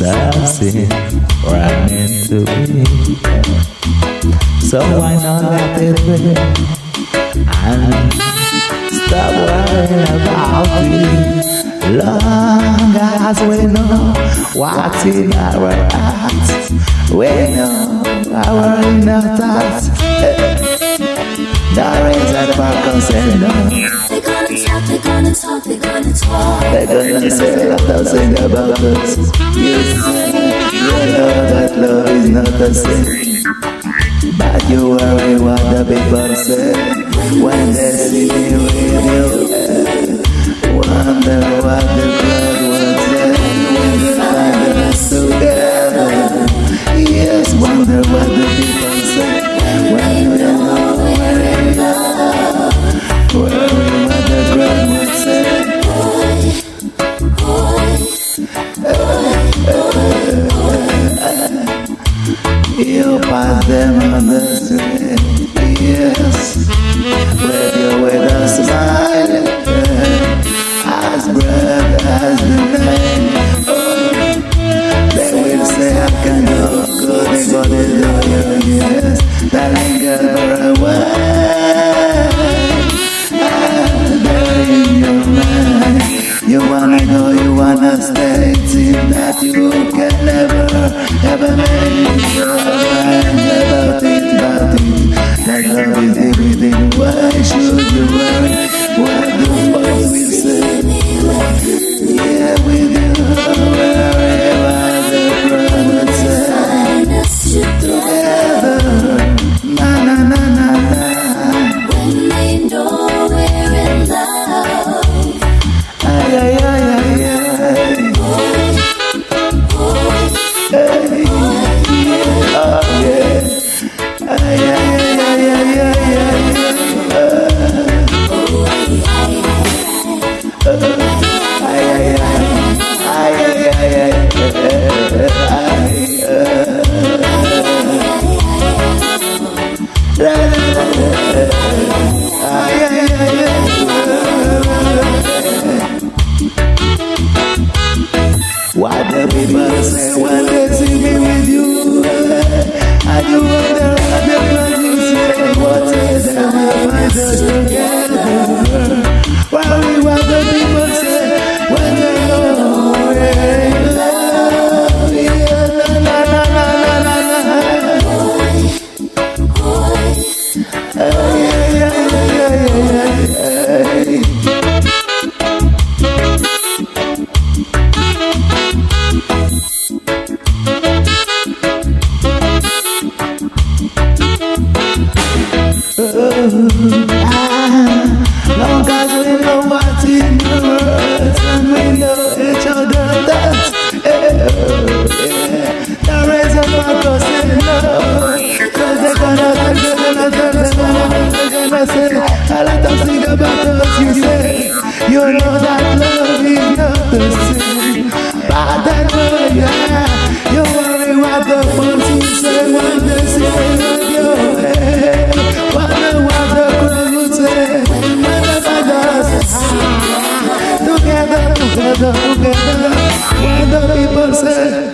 Something running to be. So why not let it be? And stop worrying about it. Long as we know what's in our hearts, we know our inner thoughts. There is a in no. They're gonna talk, they're gonna talk, they're gonna talk. They're gonna say a thousand about us. You say you know that love is not the same. But you worry what the people say when them on the street, yes. With you with a smile, as bright as the night. Oh, they will say I can go, go, they go, do you, yes. Darling girl, for a while. Ah, in your mind. You wanna go, you wanna stay, it that you can never, ever وعدم ما سوى Long وكذا وكذا وكذا ببسه